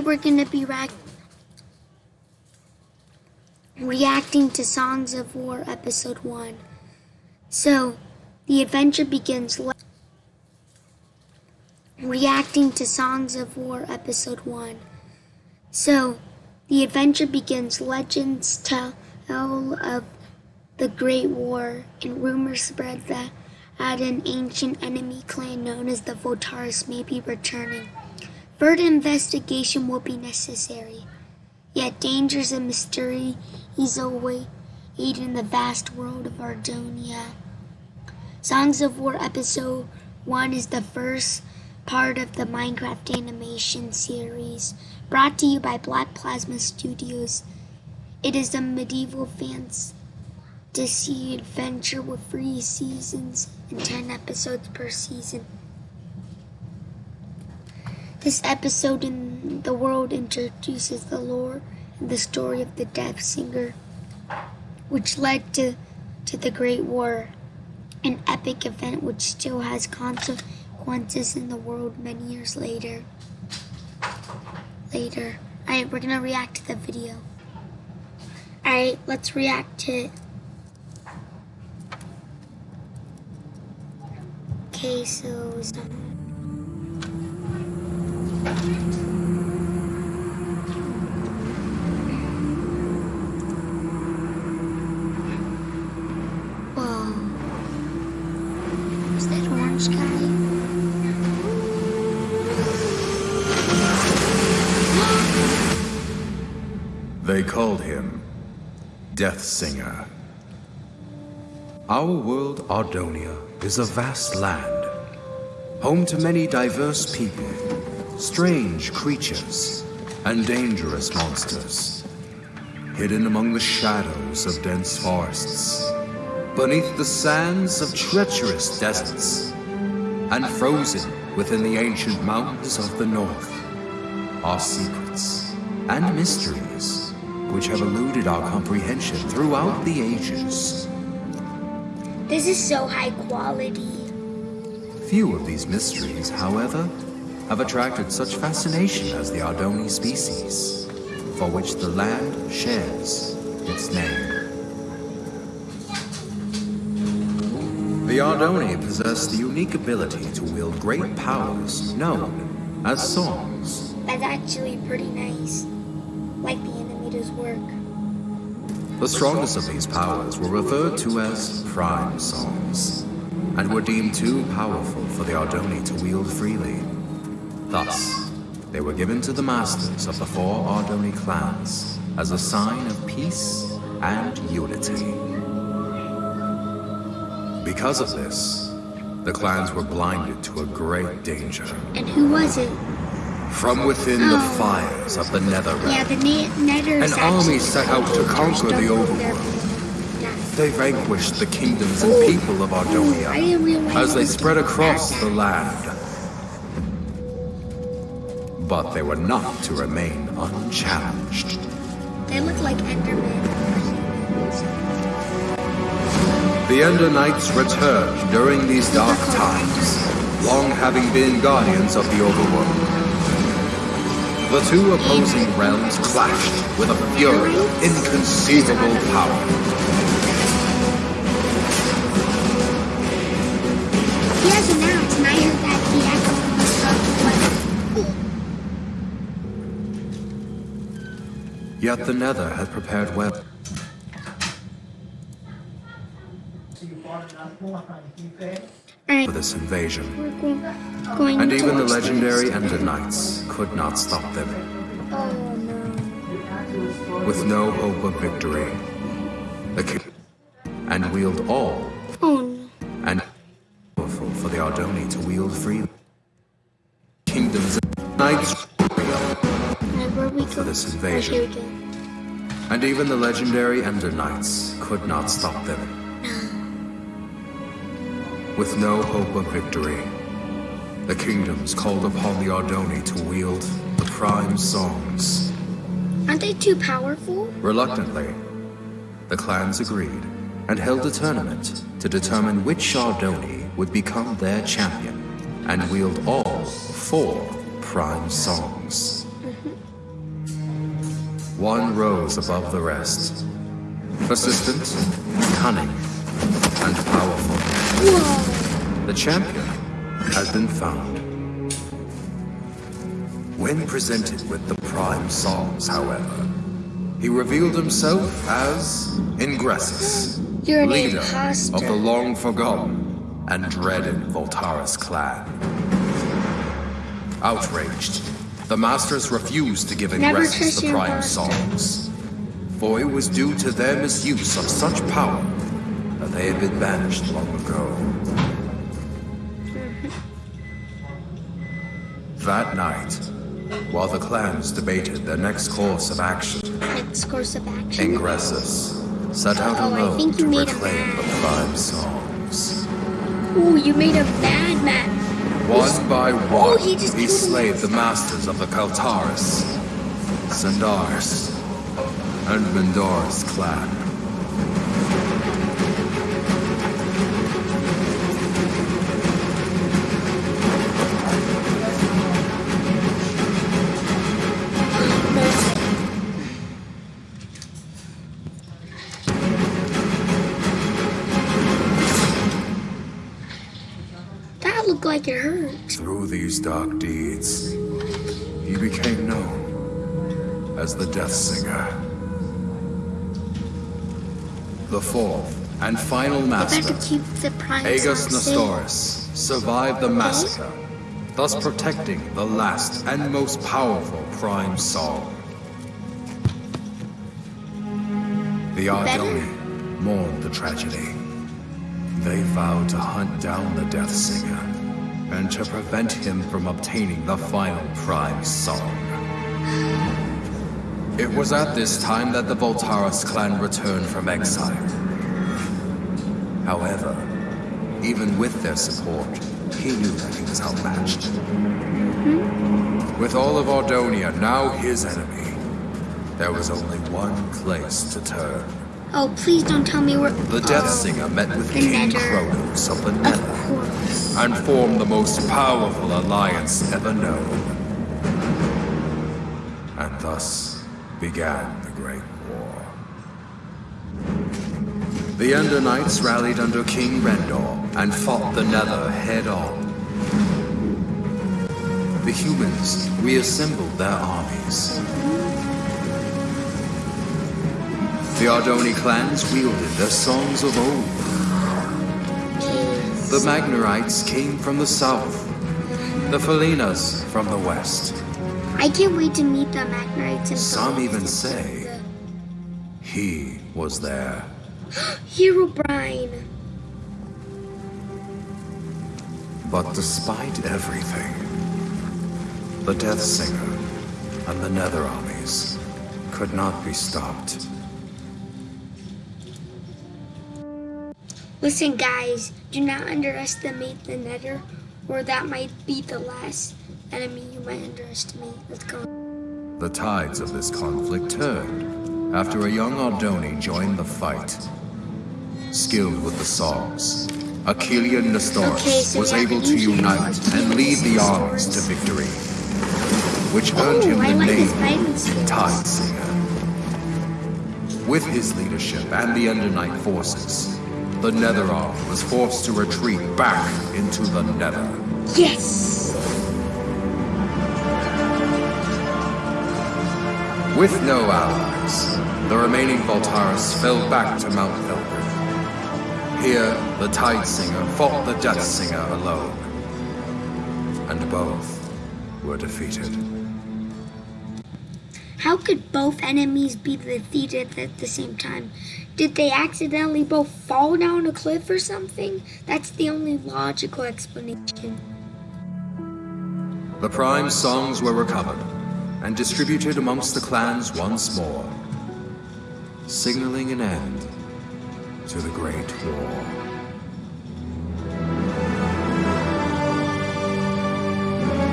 We're gonna be reac reacting to Songs of War Episode 1. So, the adventure begins reacting to Songs of War Episode 1. So, the adventure begins legends tell of the Great War and rumors spread that an ancient enemy clan known as the Voltaris may be returning. Further investigation will be necessary. Yet dangers and mystery mysteries await in the vast world of Ardonia. Songs of War Episode 1 is the first part of the Minecraft animation series, brought to you by Black Plasma Studios. It is a medieval fantasy adventure with three seasons and 10 episodes per season. This episode in the world introduces the lore and the story of the Death Singer, which led to, to the Great War, an epic event which still has consequences in the world many years later. Later. Alright, we're gonna react to the video. Alright, let's react to it. Okay, so... Death Singer. Our world, Ardonia, is a vast land, home to many diverse people, strange creatures, and dangerous monsters, hidden among the shadows of dense forests, beneath the sands of treacherous deserts, and frozen within the ancient mountains of the north are secrets and mysteries which have eluded our comprehension throughout the ages. This is so high quality. Few of these mysteries, however, have attracted such fascination as the Ardoni species, for which the land shares its name. The Ardoni possess the unique ability to wield great powers known as songs. That's actually pretty nice. Like the animator's work. The strongest of these powers were referred to as prime songs, and were deemed too powerful for the Ardoni to wield freely. Thus, they were given to the masters of the four Ardoni clans as a sign of peace and unity. Because of this, the clans were blinded to a great danger. And who was it? From within oh. the fires of the Netherrealm, yeah, the ne an army set out to conquer the overworld. They vanquished the kingdoms and people of Ardonia as they spread across the land. But they were not to remain unchallenged. They look like Endermen. The Ender Knights returned during these dark times, long having been guardians of the overworld. The two opposing realms clashed with a fury of inconceivable power. He has announced, and I heard that the Yet the Nether had prepared well. For this invasion. And even the legendary Ender Knights could not stop them. With no hope of victory, the king and wield all and powerful for the Ardoni to wield freely. Kingdoms and knights for this invasion. And even the legendary Ender Knights could not stop them with no hope of victory. The kingdoms called upon the Ardoni to wield the prime songs. Aren't they too powerful? Reluctantly, the clans agreed and held a tournament to determine which Ardoni would become their champion and wield all four prime songs. Mm-hmm. One rose above the rest. Persistent, cunning, and powerful. Whoa! The champion has been found. When presented with the prime songs, however, he revealed himself as Ingressus, leader of the long forgotten and dreaded Voltaris clan. Outraged, the masters refused to give Ingressus the prime songs, for it was due to their misuse of such power that they had been banished long ago. That night, while the clans debated their next course of action, Next course of action. Ingressus set out oh, I alone think you to made a reclaim the prime songs. Ooh, you made a bad man. One by oh, one, Oh, he killed slayed the masters of the Kaltaris, Sandaris, and Mendora's clan. These dark deeds, he became known as the Death Singer. The fourth and final master, Aegis. Nestoris, survived the massacre, thus protecting the last and most powerful prime song. The? Ardoni mourned the tragedy. They vowed to hunt down the Death Singer and to prevent him from obtaining the final prime song. It was at this time that the Voltaris clan returned from exile. However, even with their support, he knew that he was outmatched. With all of Ardonia now his enemy, there was only one place to turn. Oh, please don't tell me we're. The Death oh, Singer met with the King. Kronos of the Nether and formed the most powerful alliance ever known. And thus began the Great War. The Ender Knights rallied under King Rendor and fought the Nether head on. The humans reassembled their armies. The Ardoni clans wielded their songs of old. The Magnarites came from the south, the Felinas from the west. I can't wait to meet the Magnarites Some even say he was there. Herobrine. But despite everything, the Death Singer and the Nether armies could not be stopped. Listen, guys, do not underestimate the Nether, or that might be the last enemy you might underestimate. Let's go. The tides of this conflict turned after a young Ardoni joined the fight. Skilled with the songs, Achillean Nestoris Okay, so was able to unite and lead the armies to victory, which earned Oh, him the like name. Tide Singer. With his leadership and the Ender Knight forces, the Nether Army was forced to retreat back into the Nether. Yes! With no allies, the remaining Voltaris fell back to Mount Velgrin. Here, the Tide Singer fought the Death Singer alone, and both were defeated. How could both enemies be defeated at the same time? Did they accidentally both fall down a cliff or something? That's the only logical explanation. The Prime songs were recovered and distributed amongst the clans once more, signaling an end to the Great War.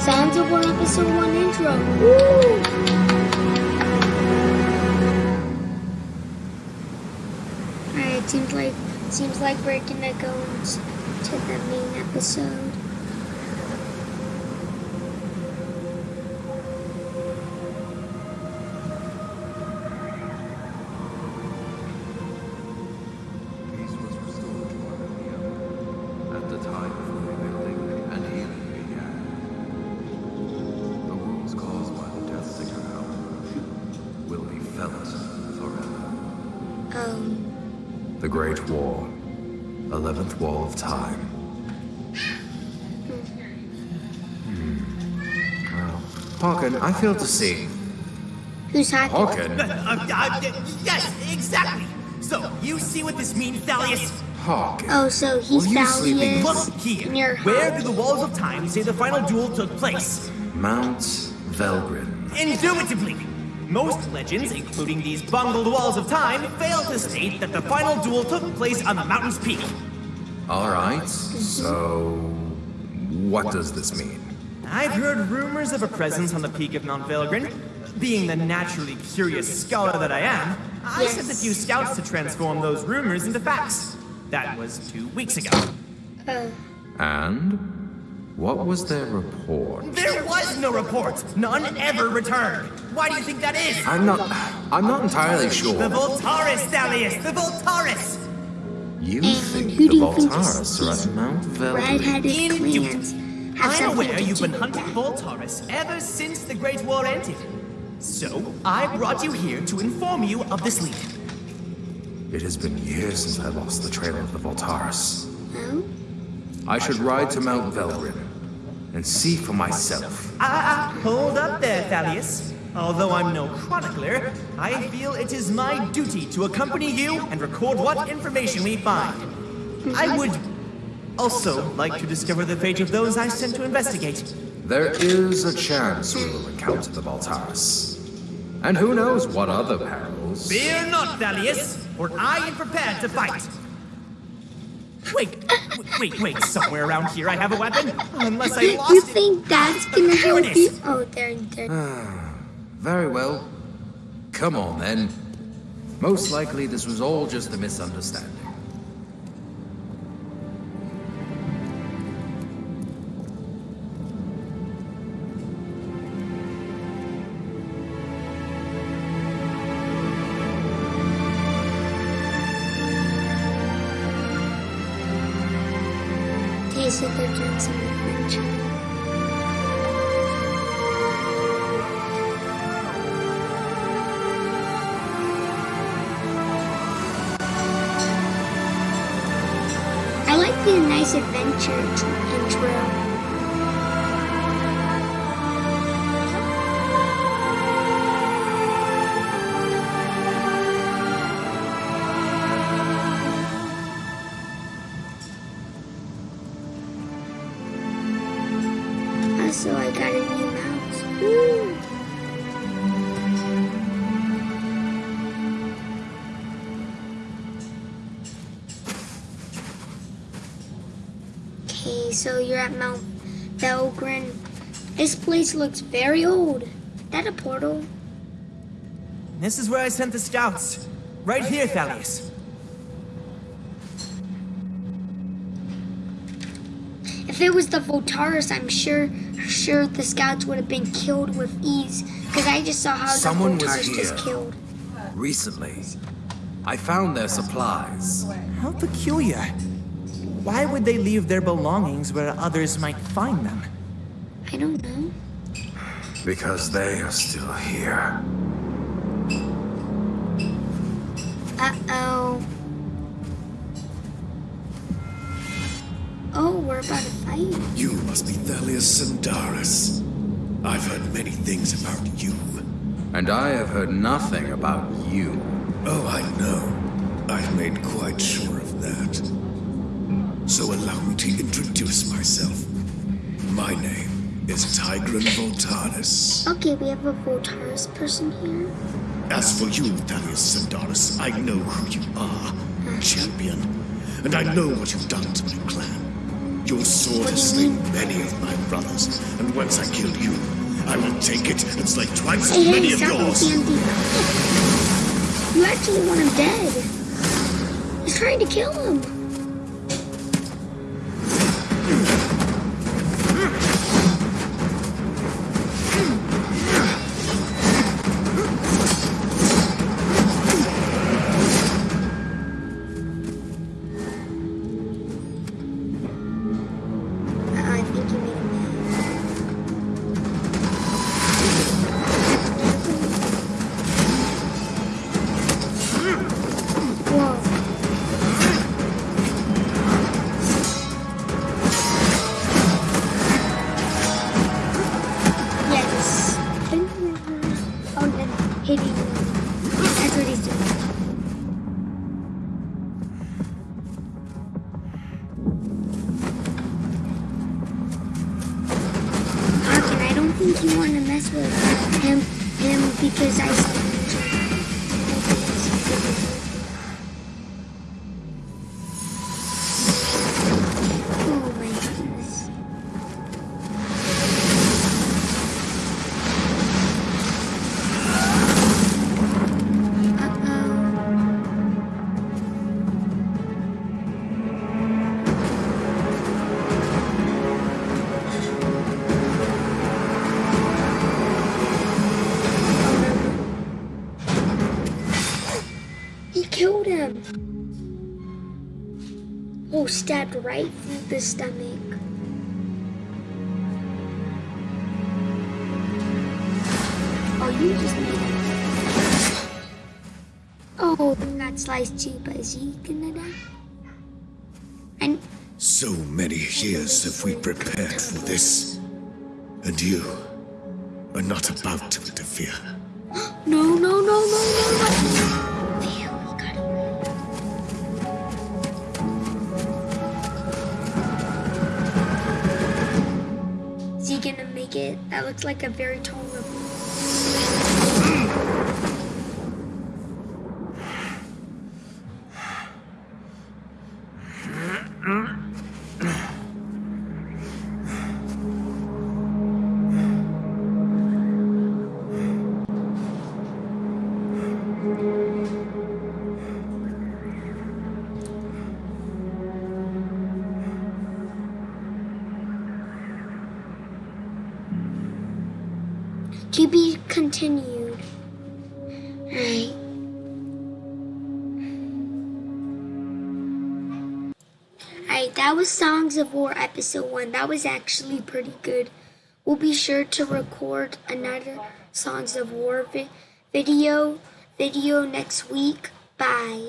Sounds of War Episode 1 intro. Woo! Seems like seems like we're gonna go into the main episode. Well, Hawken, I fail to see. Who's hacking? Hawken? Uh, uh, yes, exactly. So, you see what this means, Thalius? Hawken. Oh, so he's Were you sleeping? Thalius. Look here. and you're Where do the walls of time say the final duel took place? Mount Velgrin. Indubitably. Most legends, including these bungled walls of time, fail to state that the final duel took place on the mountain's peak. Alright, so. What does this mean? I've heard rumors of a presence on the peak of Mount Velgrin. Being the naturally curious scholar that I am, I Yes. sent a few scouts to transform those rumors into facts. That was two weeks ago. Oh, And? What was their report? There was no report. None ever returned. Why do you think that is? I'm not. I'm not entirely sure. The sure. Voltaris, Thalius! The Voltaris! You think who the do you think Voltaris are at Mount Velgrin? red-headed Indeed. clans have I'm aware you've do been hunting that. Voltaris ever since the Great War ended. So, I brought you here to inform you of this lead. It has been years since I lost the trail of the Voltaris. Oh? I should ride to Mount Velgrin and see for myself. Ah, ah, hold up there, Thalius. Although I'm no chronicler, I feel it is my duty to accompany you and record what information we find. I would also like to discover the fate of those I sent to investigate. There is a chance we will encounter the Voltaris. And who knows what other perils. Fear not, Thalius, for I am prepared to fight. Wait, wait, wait, somewhere around here I have a weapon? Unless I You, lost you think that's gonna help you? Oh, there, there. Ah, very well. Come on then. Most likely this was all just a misunderstanding. Nice adventure tr- intro. Okay, so you're at Mount Velgrin. This place looks very old. Is that a portal? This is where I sent the scouts. Right here, Thalius. If it was the Voltaris, I'm sure sure the scouts would have been killed with ease. Because I just saw how Someone the was Voltaris just here. killed. Recently, I found their supplies. How peculiar. Why would they leave their belongings where others might find them? I don't know. Because they are still here. Uh-oh. Oh, we're about to fight. You must be Thalius Sandaris. I've heard many things about you. And I have heard nothing about you. Oh, I know. I've made quite sure of that. So allow me to introduce myself. My name is Tigran Voltaris. Okay, we have a Voltaris person here. As for you, Thalius Sandaris, I know who you are. Champion. And I know what you've done to my clan. Your sword has slain many of my brothers, and once I kill you, I will take it and slay twice as many of yours. You actually want him dead. He's trying to kill him. Him because I saw Oh stabbed right through the stomach. Oh, you just made it. Oh, got sliced too, but is he gonna die? And So many years have we prepared for this. And you are not about to interfere. no, no, no, no, no. That looks like a very tall river. To be continued. Alright. Alright, that was Songs of War episode 1. That was actually pretty good. We'll be sure to record another Songs of War vi- video video next week. Bye.